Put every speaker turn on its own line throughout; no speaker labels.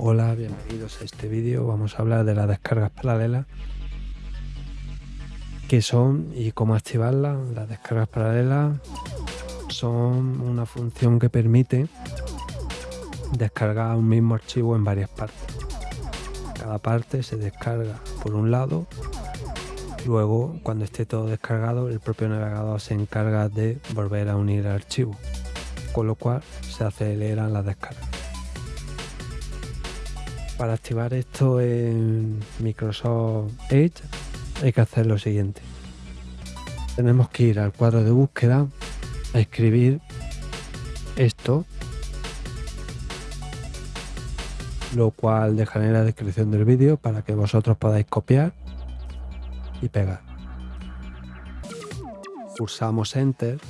Hola, bienvenidos a este vídeo. Vamos a hablar de las descargas paralelas, qué son y cómo activarlas. Las descargas paralelas son una función que permite descargar un mismo archivo en varias partes. Cada parte se descarga por un lado, luego cuando esté todo descargado el propio navegador se encarga de volver a unir el archivo, con lo cual se aceleran las descargas. Para activar esto en Microsoft Edge hay que hacer lo siguiente. Tenemos que ir al cuadro de búsqueda a escribir esto, lo cual dejaré en la descripción del vídeo para que vosotros podáis copiar y pegar. Pulsamos Enter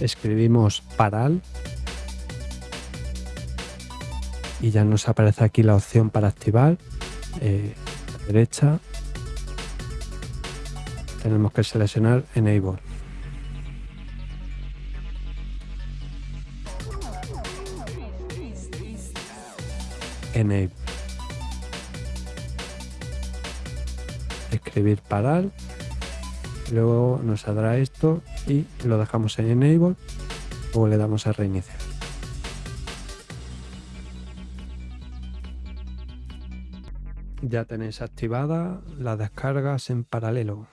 escribimos paral. Y ya nos aparece aquí la opción para activar. Eh, a la derecha. Tenemos que seleccionar enable. Enable. Escribir paral luego nos saldrá esto y lo dejamos en enable o le damos a reiniciar. Ya tenéis activada las descargas en paralelo